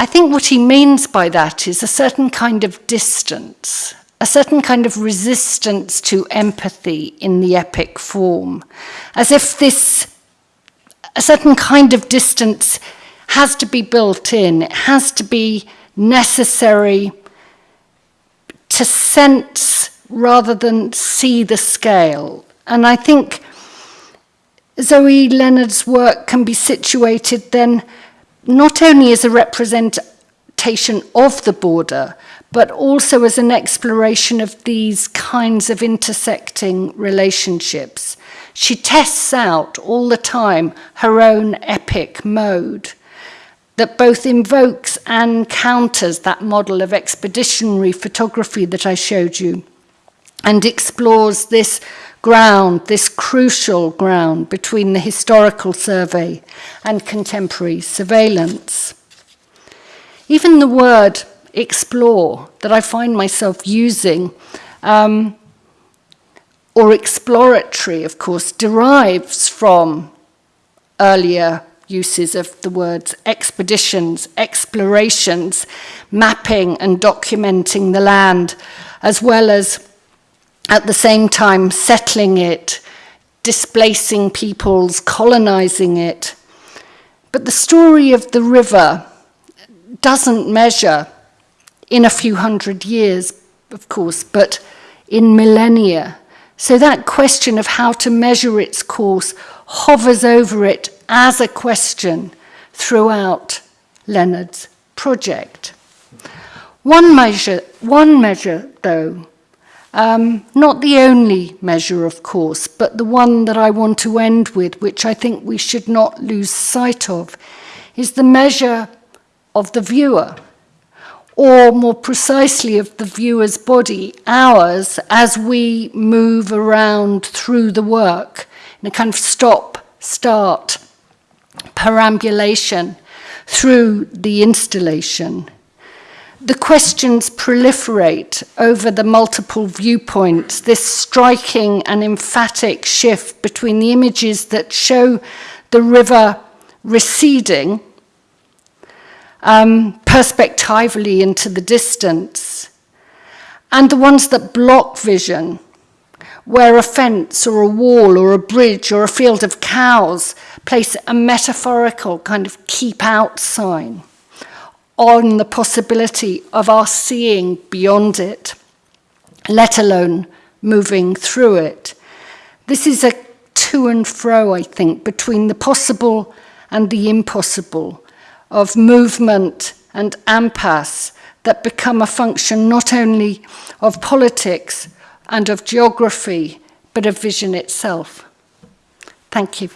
I think what he means by that is a certain kind of distance, a certain kind of resistance to empathy in the epic form, as if this, a certain kind of distance has to be built in, it has to be necessary to sense rather than see the scale. And I think Zoe Leonard's work can be situated then not only as a representation of the border, but also as an exploration of these kinds of intersecting relationships. She tests out all the time her own epic mode that both invokes and counters that model of expeditionary photography that I showed you and explores this ground, this crucial ground between the historical survey and contemporary surveillance. Even the word explore that I find myself using, um, or exploratory, of course, derives from earlier uses of the words expeditions, explorations, mapping and documenting the land, as well as at the same time settling it, displacing peoples, colonizing it. But the story of the river doesn't measure in a few hundred years, of course, but in millennia. So that question of how to measure its course hovers over it as a question throughout Leonard's project. One measure, one measure though, um, not the only measure, of course, but the one that I want to end with, which I think we should not lose sight of, is the measure of the viewer, or more precisely of the viewer's body, ours, as we move around through the work in a kind of stop, start, perambulation through the installation. The questions proliferate over the multiple viewpoints, this striking and emphatic shift between the images that show the river receding um, perspectively into the distance, and the ones that block vision, where a fence or a wall or a bridge or a field of cows place a metaphorical kind of keep out sign on the possibility of our seeing beyond it, let alone moving through it. This is a to and fro, I think, between the possible and the impossible, of movement and impasse that become a function not only of politics and of geography, but of vision itself. Thank you.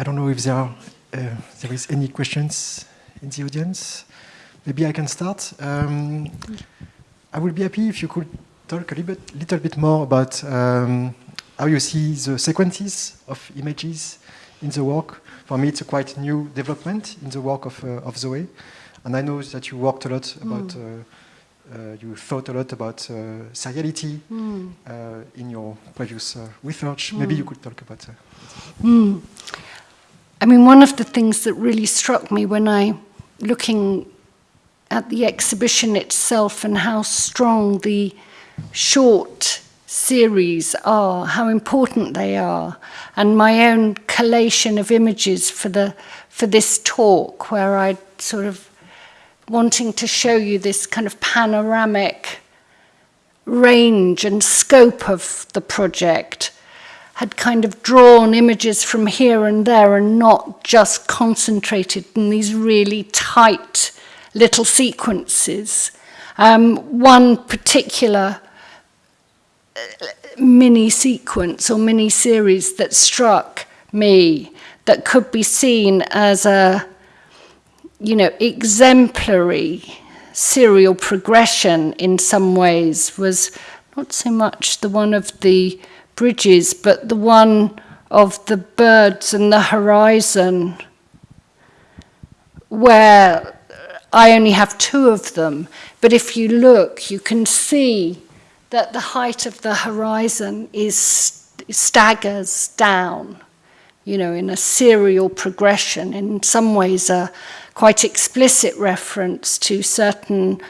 I don't know if there, are, uh, there is any questions in the audience. Maybe I can start. Um, I would be happy if you could talk a little bit, little bit more about um, how you see the sequences of images in the work. For me, it's a quite new development in the work of, uh, of Zoe. And I know that you worked a lot about, mm. uh, you thought a lot about seriality mm. in your previous research. Maybe you could talk about that. I mean, one of the things that really struck me when I, looking at the exhibition itself and how strong the short series are, how important they are, and my own collation of images for the for this talk, where I sort of wanting to show you this kind of panoramic range and scope of the project had kind of drawn images from here and there and not just concentrated in these really tight little sequences. Um, one particular uh, mini sequence or mini series that struck me that could be seen as a you know exemplary serial progression in some ways was not so much the one of the bridges but the one of the birds and the horizon where I only have two of them, but if you look, you can see that the height of the horizon is staggers down, you know, in a serial progression, in some ways a quite explicit reference to certain,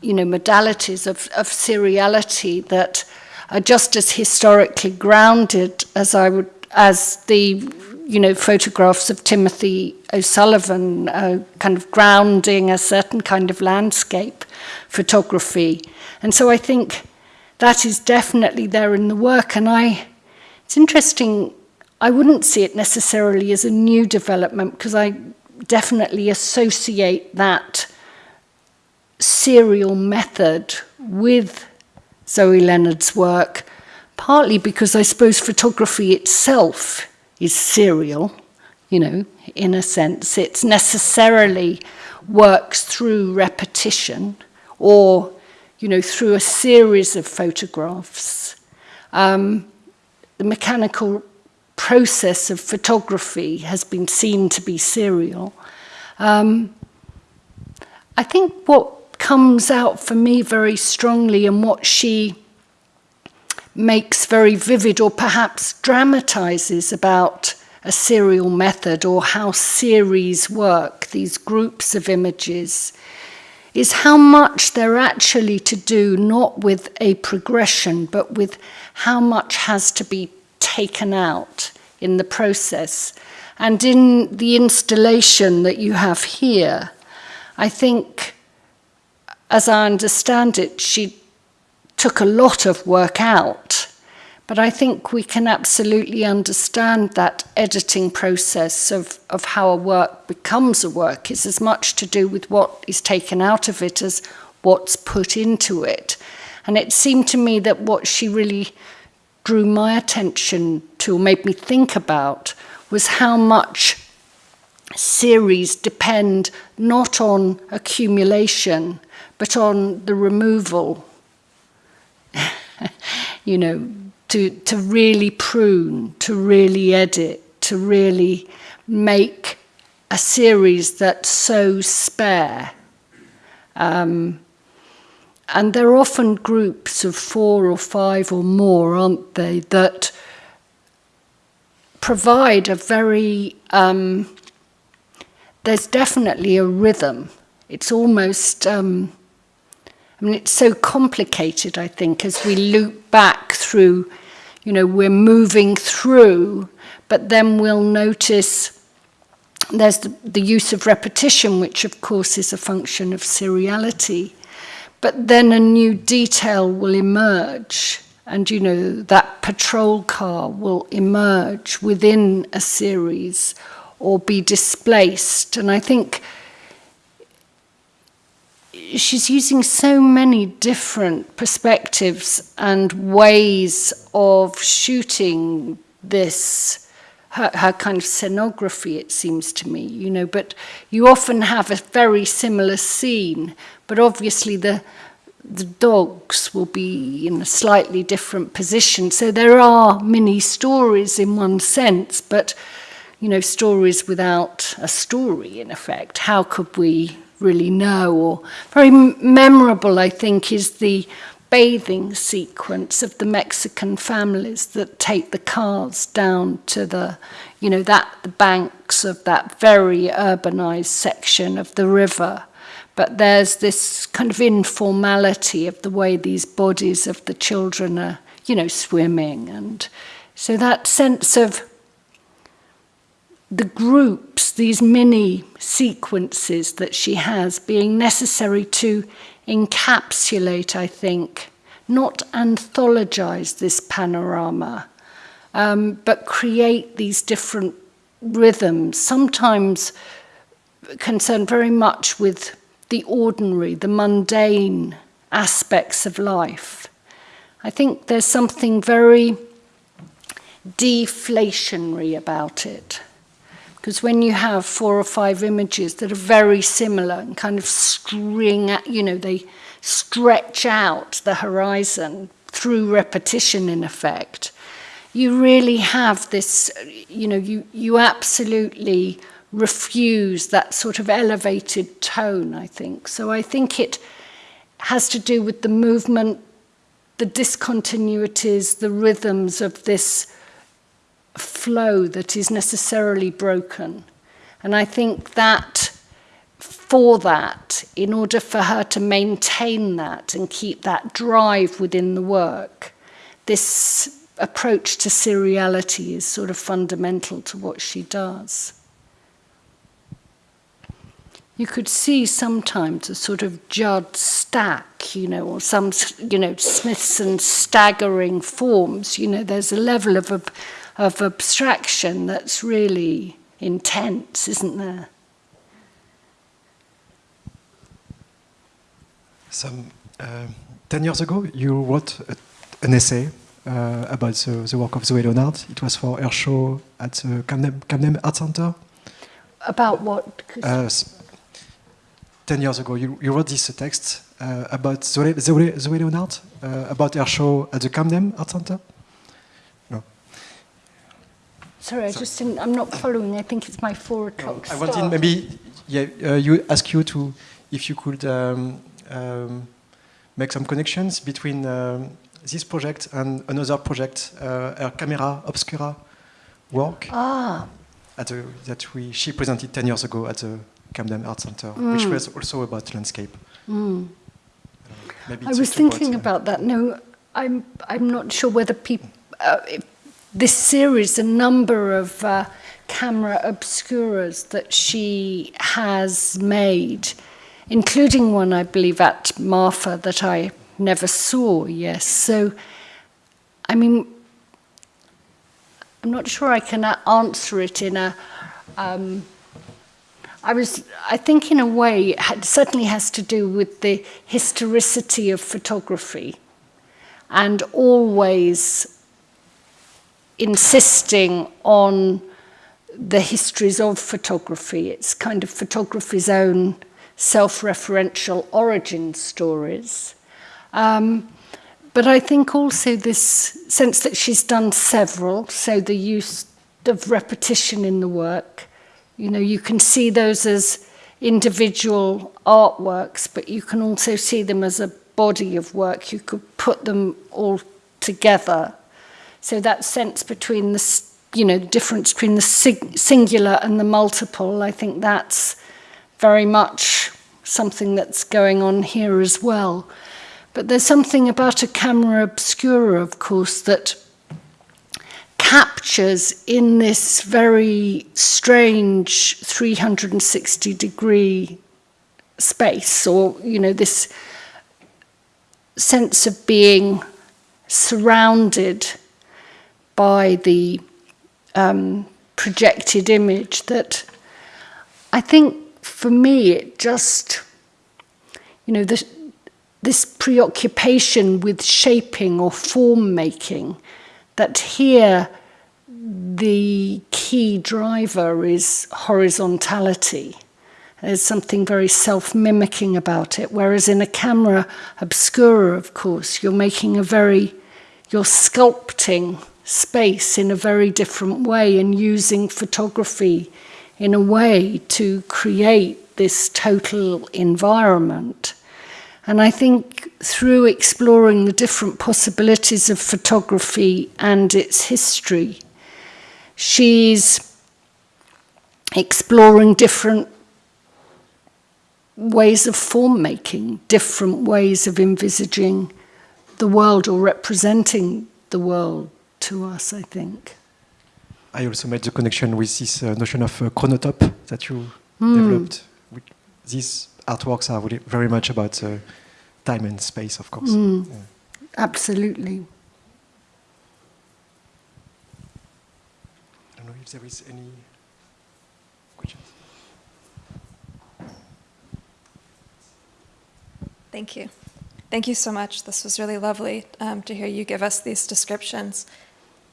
you know, modalities of, of seriality that are just as historically grounded as I would as the you know, photographs of Timothy O'Sullivan uh, kind of grounding a certain kind of landscape photography. And so I think that is definitely there in the work. And I, it's interesting, I wouldn't see it necessarily as a new development because I definitely associate that serial method with Zoe Leonard's work, partly because I suppose photography itself is serial, you know, in a sense. It's necessarily works through repetition or, you know, through a series of photographs. Um, the mechanical process of photography has been seen to be serial. Um, I think what comes out for me very strongly and what she makes very vivid or perhaps dramatizes about a serial method or how series work, these groups of images, is how much they're actually to do not with a progression, but with how much has to be taken out in the process. And in the installation that you have here, I think, as I understand it, she took a lot of work out. But I think we can absolutely understand that editing process of, of how a work becomes a work is as much to do with what is taken out of it as what's put into it. And it seemed to me that what she really drew my attention to, made me think about, was how much series depend not on accumulation, but on the removal you know, to, to really prune, to really edit, to really make a series that's so spare. Um, and there are often groups of four or five or more, aren't they, that provide a very, um, there's definitely a rhythm. It's almost, um, I mean, it's so complicated, I think, as we loop back through, you know, we're moving through, but then we'll notice there's the, the use of repetition, which of course is a function of seriality. But then a new detail will emerge, and you know, that patrol car will emerge within a series or be displaced. And I think she's using so many different perspectives and ways of shooting this her, her kind of scenography it seems to me you know but you often have a very similar scene but obviously the the dogs will be in a slightly different position. So there are mini stories in one sense but you know stories without a story in effect. How could we really know. Or very memorable, I think, is the bathing sequence of the Mexican families that take the cars down to the, you know, that the banks of that very urbanized section of the river. But there's this kind of informality of the way these bodies of the children are, you know, swimming. And so that sense of the groups, these mini sequences that she has, being necessary to encapsulate, I think, not anthologize this panorama, um, but create these different rhythms, sometimes concerned very much with the ordinary, the mundane aspects of life. I think there's something very deflationary about it. Because when you have four or five images that are very similar and kind of string, at, you know, they stretch out the horizon through repetition in effect, you really have this, you know, you, you absolutely refuse that sort of elevated tone, I think. So I think it has to do with the movement, the discontinuities, the rhythms of this flow that is necessarily broken. And I think that for that, in order for her to maintain that and keep that drive within the work, this approach to seriality is sort of fundamental to what she does you could see sometimes a sort of Judd stack, you know, or some, you know, Smithson staggering forms. You know, there's a level of, of abstraction that's really intense, isn't there? Some, uh, ten years ago, you wrote a, an essay uh, about the, the, work of Zoe Leonard. It was for her show at the Camden, Camden Art Center. About what? Uh, 10 years ago, you, you wrote this text uh, about Zoe, Zoe, Zoe Leonard, uh, about her show at the Camden Art Center? Sorry, I just didn't, I'm not following. I think it's my four o'clock no, I wanted maybe, yeah, uh, you ask you to, if you could um, um, make some connections between um, this project and another project, uh, her Camera Obscura work. Ah. The, that we, she presented 10 years ago at the Camden Art Center, mm. which was also about landscape. Mm. I was thinking about, about, that. No, I'm I'm not sure whether people. Uh, this series, a number of uh, camera obscuras that she has made, including one I believe at Marfa that I never saw. Yes, so I mean, I'm not sure I can answer it in a. Um, I was, I think in a way, it certainly has to do with the historicity of photography and always insisting on the histories of photography. It's kind of photography's own self-referential origin stories. Um, but I think also this sense that she's done several, so the use of repetition in the work, you know, you can see those as individual artworks, but you can also see them as a body of work. You could put them all together. So that sense between the, you know, the difference between the sing singular and the multiple, I think that's very much something that's going on here as well. But there's something about a camera obscura, of course, that captures in this very strange 360 degree space or, you know, this sense of being surrounded by the um, projected image that I think for me it just you know this, this preoccupation with shaping or form making that here the key driver is horizontality. There's something very self mimicking about it. Whereas in a camera obscura, of course, you're making a very, you're sculpting space in a very different way and using photography in a way to create this total environment. And I think through exploring the different possibilities of photography and its history, she's exploring different ways of form making, different ways of envisaging the world or representing the world to us, I think. I also made the connection with this uh, notion of uh, chronotope that you mm. developed. These artworks are really very much about uh, time and space, of course. Mm. Yeah. Absolutely. I don't know if there is any questions. Thank you. Thank you so much. This was really lovely um, to hear you give us these descriptions.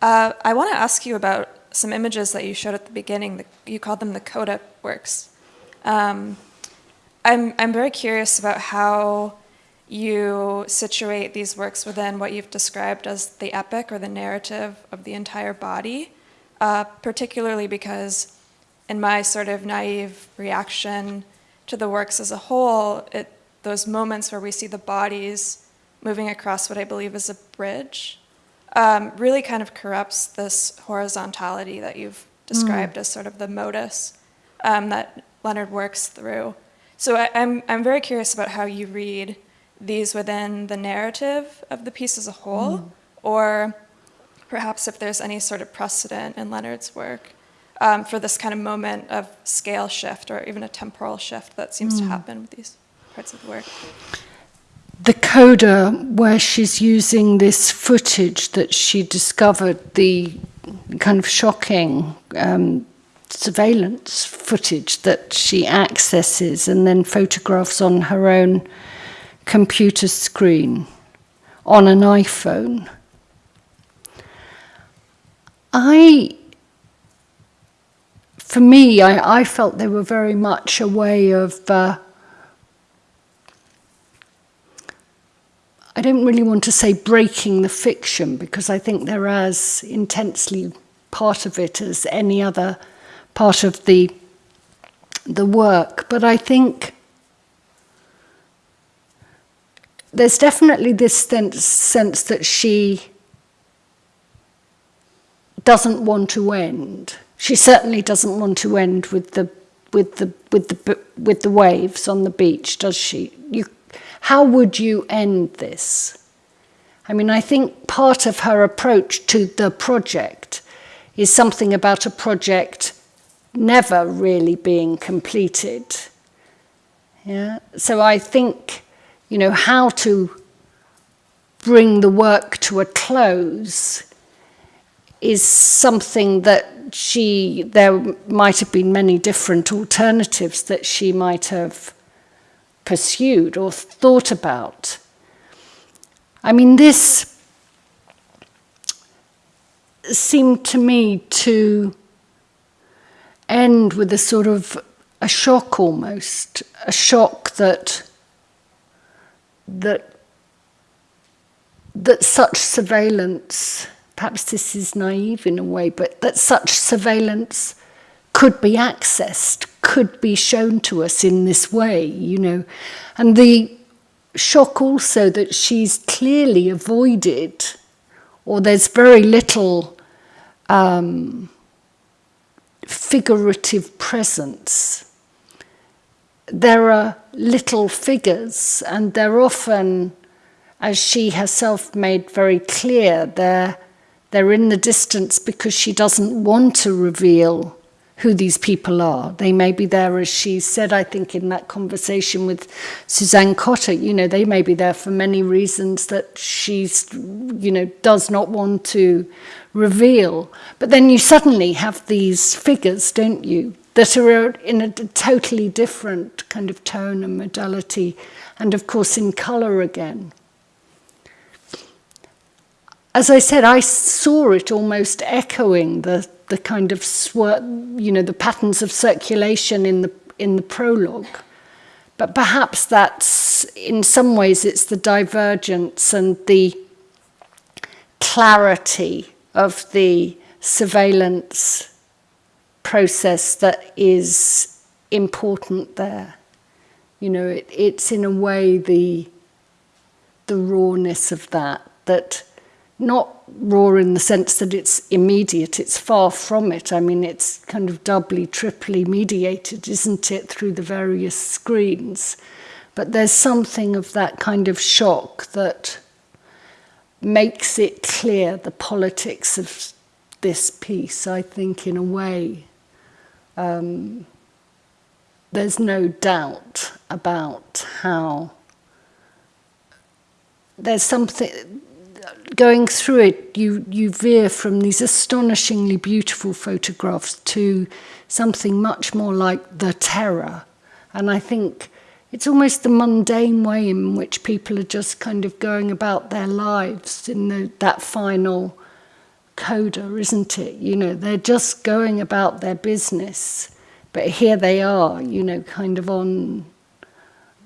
Uh, I want to ask you about some images that you showed at the beginning. The, you called them the coda works. Um, I'm, I'm very curious about how you situate these works within what you've described as the epic or the narrative of the entire body, uh, particularly because in my sort of naive reaction to the works as a whole, it those moments where we see the bodies moving across what I believe is a bridge um, really kind of corrupts this horizontality that you've described mm. as sort of the modus um, that Leonard works through. So I, I'm, I'm very curious about how you read these within the narrative of the piece as a whole, mm. or perhaps if there's any sort of precedent in Leonard's work um, for this kind of moment of scale shift or even a temporal shift that seems mm. to happen with these parts of the work? The coda, where she's using this footage that she discovered, the kind of shocking um, surveillance footage that she accesses and then photographs on her own computer screen on an iPhone. I, for me, I, I felt they were very much a way of uh, I don't really want to say breaking the fiction because I think they're as intensely part of it as any other part of the the work. But I think there's definitely this sense, that she doesn't want to end. She certainly doesn't want to end with the with the with the with the waves on the beach, does she? You how would you end this? I mean, I think part of her approach to the project is something about a project never really being completed. Yeah? So I think, you know, how to bring the work to a close is something that she, there might have been many different alternatives that she might have pursued or thought about. I mean, this seemed to me to end with a sort of a shock almost, a shock that that that such surveillance, perhaps this is naive in a way, but that such surveillance could be accessed, could be shown to us in this way, you know. And the shock also that she's clearly avoided, or there's very little um, figurative presence. There are little figures, and they're often, as she herself made very clear, they're, they're in the distance because she doesn't want to reveal who these people are. They may be there, as she said, I think, in that conversation with Suzanne Cotter, you know, they may be there for many reasons that she's, you know, does not want to reveal. But then you suddenly have these figures, don't you, that are in a totally different kind of tone and modality, and of course in colour again. As I said, I saw it almost echoing the the kind of swir- you know the patterns of circulation in the in the prologue. But perhaps that's, in some ways, it's the divergence and the clarity of the surveillance process that is important there. You know, it, it's in a way the the rawness of that that not raw in the sense that it's immediate, it's far from it. I mean, it's kind of doubly, triply mediated, isn't it, through the various screens. But there's something of that kind of shock that makes it clear the politics of this piece, I think, in a way. Um, there's no doubt about how there's something going through it, you, you veer from these astonishingly beautiful photographs to something much more like the terror. And I think it's almost the mundane way in which people are just kind of going about their lives in the, that final coda, isn't it? You know, they're just going about their business. But here they are, you know, kind of on,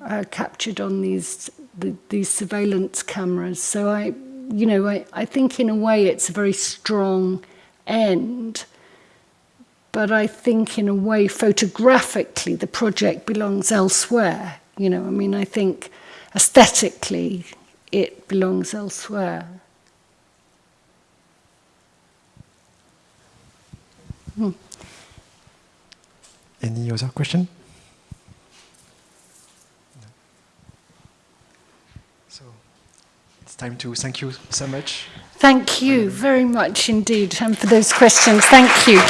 uh, captured on these, the, these surveillance cameras. So I, you know, I, I think in a way it's a very strong end. But I think in a way, photographically, the project belongs elsewhere. You know, I mean, I think aesthetically, it belongs elsewhere. Hmm. Any other question? time to thank you so much. Thank you very much indeed um, for those questions. Thank you.